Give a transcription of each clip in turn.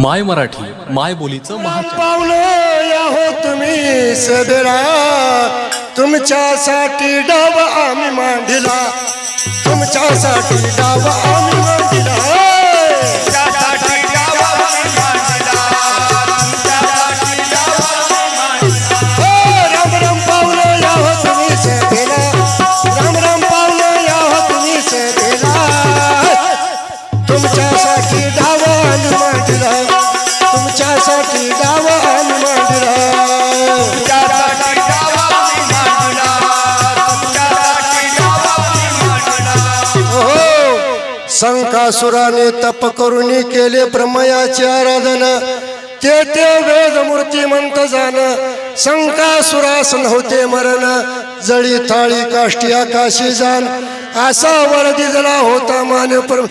माय मराठी माय बोलीचं महापावलं या हो तुम्ही सदरा. तुमच्यासाठी डाव आम्ही मांडिला. तुमच्यासाठी डाव आम्ही मांडिला. हो, राम हो हो मांडला. त्यासाठी गाव आम्ही मांडणार. हो. शंकासुराने तप करून केले ब्रह्मयाची आराधना. ते ते वेद मूर्ती म्हणत जाण. शंकासुरास नव्हते मरण. जळी थाळी काष्टी आकाशी जाण. असा वरदी जरा होता मान परम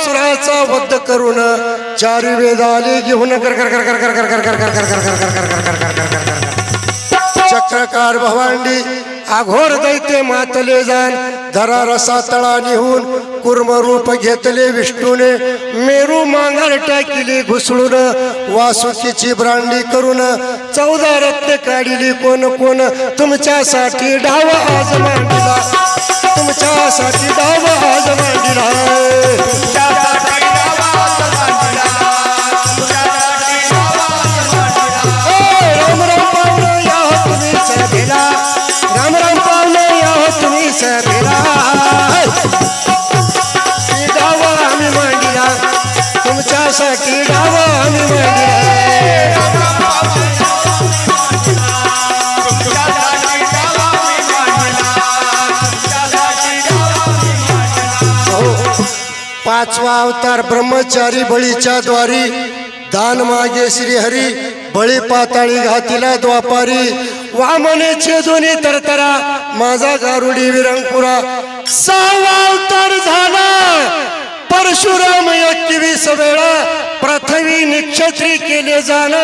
असुराचा वध करून चार वेद आले घेऊन कर कर कर कर कर कर कर कर कर कर कर कर कर कर कर कर कर कर चक्रकार भवांडी आघोर दैते मातले जाण धरा रसा तळा निहून कुर्म रूप घेतले विष्णूने मेरू मांगर टाकिली घुसळून वासुकीची ब्रांडी करून चौदा रत्न काढिली कोण कोण तुमच्यासाठी डाव आज मांडला तुमच्यासाठी दावा आज मांडला पाचवा अवतार ब्रह्मचारी बळीच्या द्वारी. दान मागे श्रीहरी बळी पाताळी घातीला द्वापारी. वामने छेदोनी तरतरा माझा गारुडी विरंकुरा. सहावा अवतार झाला. परशुराम एकवीस वेळा प्रथमी निक्षत्री केले जाण.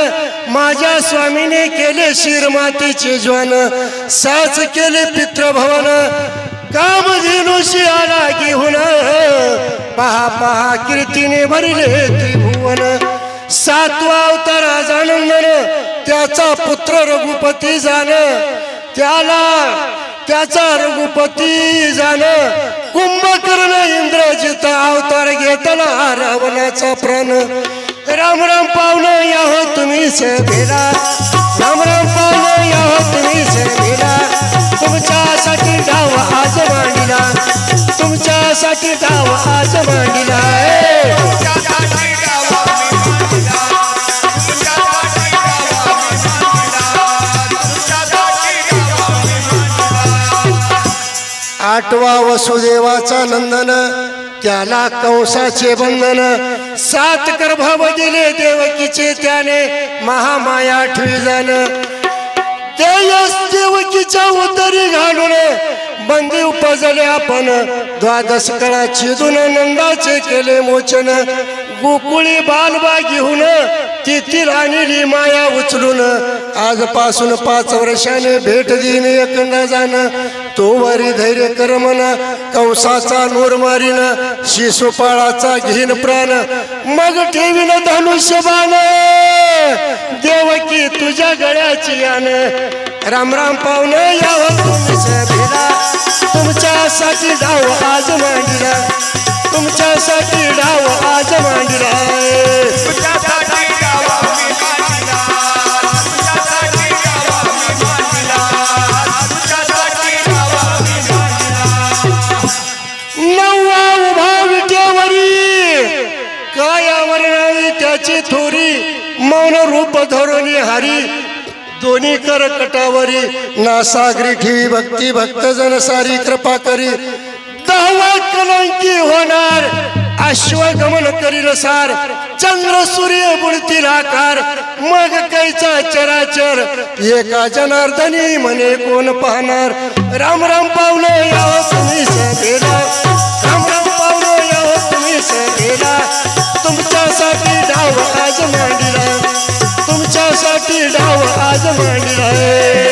माझ्या स्वामीने केले शिरमातीचे ज्वान. साच केले पितृभवन. कामधेनुषी आला घेऊन. पहा पहा कीर्तीने भरले त्रिभुवन. सातवा अवतारा आज त्याचा पुत्र रघुपती जाण त्याला त्याचा रघुपती जाण कुंभकर्ण इंद्रजित अवतार घेतला रावणाचा प्राण. राम राम पावन या हो तुम्ही सेवेला राम राम पावन या हो तुम्ही सेवेला तुमच्यासाठी डाव आजवा मांडिला तुमच्यासाठी डाव आज मांडिला आठवा वसुदेवाचा नंदन त्याला कंसाचे बंधन सात गर्भाव दिले देवकीचे त्याने महामाया आठवी जाण देवकीच्या उतरी घालून बंदी उपजले आपण. द्वादश कळा छिदून नंदाचे केले मोचन. गोकुळी बालबा घेऊन तिथी राणी माया उचलून. आजपासून पाच वर्षाने भेट देईन एकंदा जाण तो वरी धैर्य करमन कंसाचा नूर मारीन शिशुपाळाचा घेन प्राण. मग ठेवीन धनुष्य बाण देवकी तुझ्या गळ्याची यान. राम राम पाहुणं यावं हो. तुमच्यासाठी डाव आज मांडला तुमच्यासाठी डाव आज मांडला. नववा उभा विटेवरी कायावर नावी त्याची थोरी मौन रूप धरून हरी. दोन्ही कर कटावरी नासागरी ठेवी भक्ती भक्त जन सारी कृपा करी. दहावा कलंकी होणार अश्वगमन करील सार चंद्र सूर्य बुडतील आकार मग कैचा चराचर. एका जनार्दनी म्हणे कोण पाहणार? राम राम पावलं या तुम्ही डाव आज मांडला